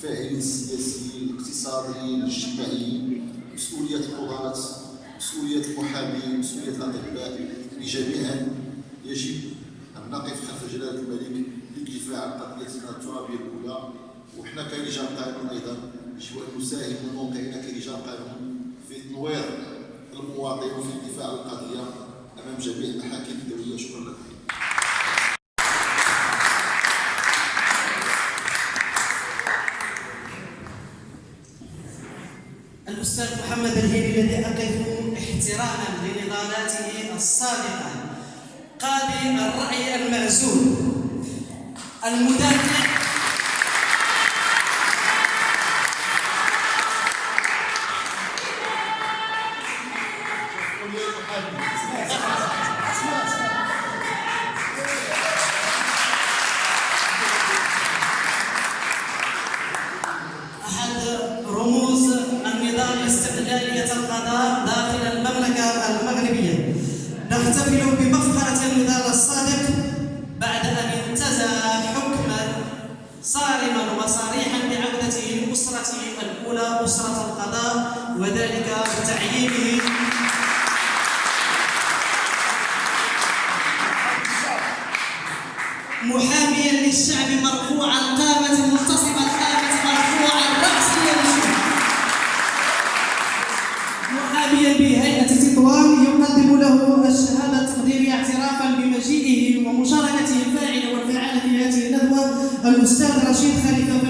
الفاعلين السياسيين الاقتصاديين الاجتماعيين مسؤولية القضاة مسؤولية المحامين مسؤولية الأطباء جميعا يجب أن نقف خلف جلالة الملك للدفاع عن قضيتنا الترابية الأولى. وحنا كرجال قانون أيضا يجب أن نساهم من موقعنا كرجال قانون في تنوير المواطن وفي الدفاع عن القضية أمام جميع المحاكم الأستاذ محمد الهيلي الذي أقف احتراما لنضالاته الصادقة قاضي الرأي المعزول المدافع. أحد رموز النظام الاستقلالية القضاء داخل المملكة المغربية. نحتفل بمفخرة النضال الصادق بعد أن انتزع حكما صارما وصريحا بعودته لأسرته الأولى أسرة القضاء وذلك بتعيينه. محاميا للشعب مرفوع القامة الأستاذ رشيد خليفة